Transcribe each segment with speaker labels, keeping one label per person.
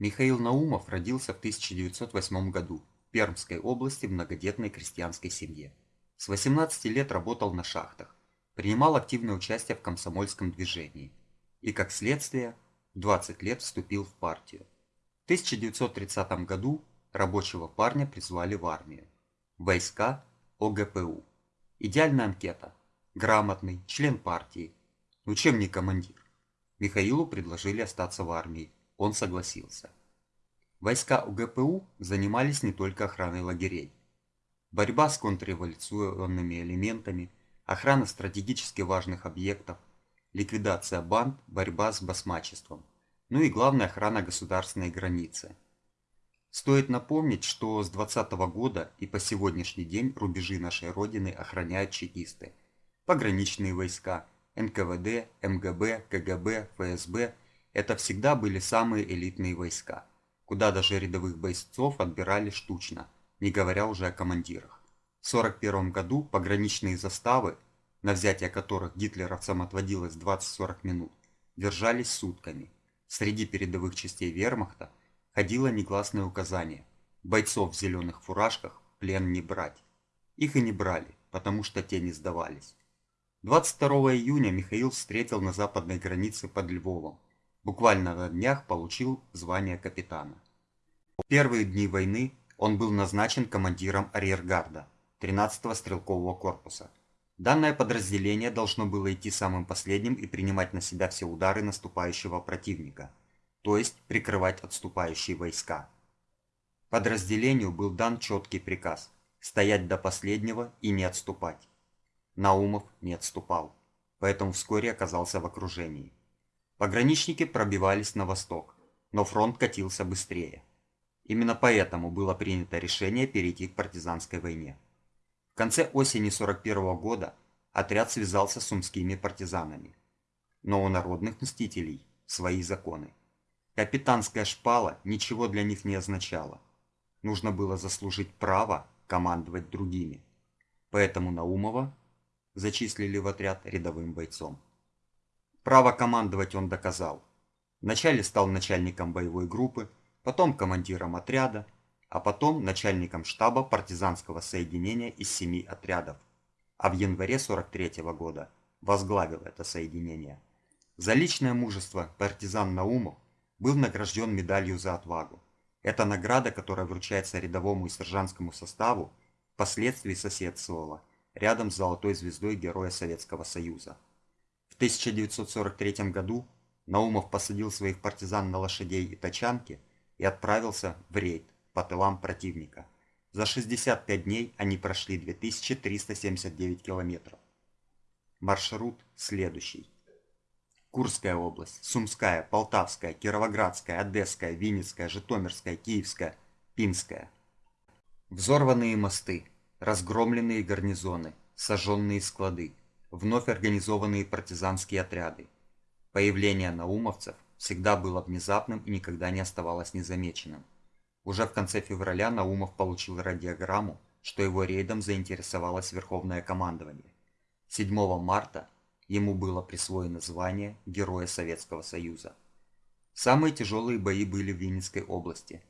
Speaker 1: Михаил Наумов родился в 1908 году в Пермской области в многодетной крестьянской семье. С 18 лет работал на шахтах, принимал активное участие в комсомольском движении и, как следствие, в 20 лет вступил в партию. В 1930 году рабочего парня призвали в армию. Войска ОГПУ. Идеальная анкета. Грамотный, член партии. Ну чем не командир? Михаилу предложили остаться в армии он согласился. Войска УГПУ занимались не только охраной лагерей. Борьба с контрреволюционными элементами, охрана стратегически важных объектов, ликвидация банд, борьба с басмачеством, ну и главная охрана государственной границы. Стоит напомнить, что с 20 -го года и по сегодняшний день рубежи нашей Родины охраняют чекисты, пограничные войска, НКВД, МГБ, КГБ, ФСБ – это всегда были самые элитные войска, куда даже рядовых бойцов отбирали штучно, не говоря уже о командирах. В 1941 году пограничные заставы, на взятие которых гитлеровцам отводилось 20-40 минут, держались сутками. Среди передовых частей вермахта ходило негласное указание бойцов в зеленых фуражках плен не брать. Их и не брали, потому что те не сдавались. 22 июня Михаил встретил на западной границе под Львовом буквально на днях получил звание капитана. В первые дни войны он был назначен командиром арьергарда 13-го стрелкового корпуса. Данное подразделение должно было идти самым последним и принимать на себя все удары наступающего противника, то есть прикрывать отступающие войска. Подразделению был дан четкий приказ – стоять до последнего и не отступать. Наумов не отступал, поэтому вскоре оказался в окружении. Пограничники пробивались на восток, но фронт катился быстрее. Именно поэтому было принято решение перейти к партизанской войне. В конце осени 41 года отряд связался с умскими партизанами. Но у народных мстителей свои законы. Капитанская шпала ничего для них не означала. Нужно было заслужить право командовать другими. Поэтому Наумова зачислили в отряд рядовым бойцом. Право командовать он доказал. Вначале стал начальником боевой группы, потом командиром отряда, а потом начальником штаба партизанского соединения из семи отрядов. А в январе 43 -го года возглавил это соединение. За личное мужество партизан Наумов был награжден медалью за отвагу. Это награда, которая вручается рядовому и сержантскому составу, впоследствии соседствовала рядом с золотой звездой Героя Советского Союза. 1943 году Наумов посадил своих партизан на лошадей и тачанки и отправился в рейд по тылам противника. За 65 дней они прошли 2379 километров. Маршрут следующий. Курская область, Сумская, Полтавская, Кировоградская, Одесская, Винницкая, Житомирская, Киевская, Пинская. Взорванные мосты, разгромленные гарнизоны, сожженные склады, вновь организованные партизанские отряды. Появление наумовцев всегда было внезапным и никогда не оставалось незамеченным. Уже в конце февраля Наумов получил радиограмму, что его рейдом заинтересовалось Верховное командование. 7 марта ему было присвоено звание Героя Советского Союза. Самые тяжелые бои были в Винницкой области.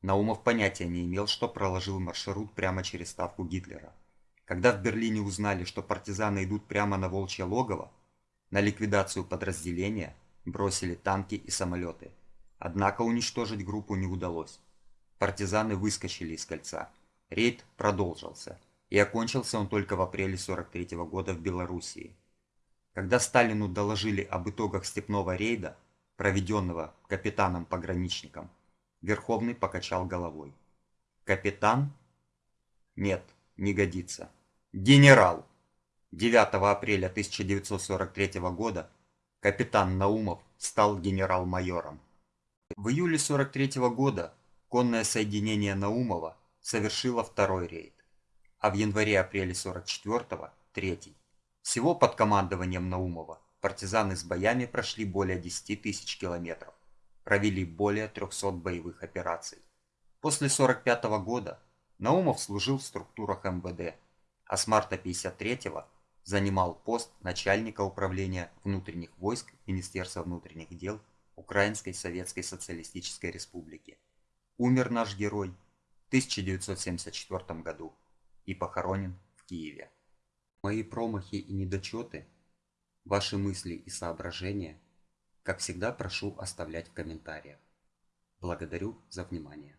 Speaker 1: Наумов понятия не имел, что проложил маршрут прямо через ставку Гитлера. Когда в Берлине узнали, что партизаны идут прямо на Волчье логово, на ликвидацию подразделения бросили танки и самолеты. Однако уничтожить группу не удалось. Партизаны выскочили из кольца. Рейд продолжился, и окончился он только в апреле 43 -го года в Белоруссии. Когда Сталину доложили об итогах степного рейда, проведенного капитаном-пограничником, Верховный покачал головой. Капитан? Нет, не годится. Генерал! 9 апреля 1943 года капитан Наумов стал генерал-майором. В июле 43 года конное соединение Наумова совершило второй рейд, а в январе-апреле 44-го – третий. Всего под командованием Наумова партизаны с боями прошли более 10 тысяч километров, провели более 300 боевых операций. После 45 -го года Наумов служил в структурах МВД, а с марта 53-го занимал пост начальника управления внутренних войск Министерства внутренних дел Украинской Советской Социалистической Республики. Умер наш герой в 1974 году и похоронен в Киеве. Мои промахи и недочеты, ваши мысли и соображения, как всегда прошу оставлять в комментариях. Благодарю за внимание.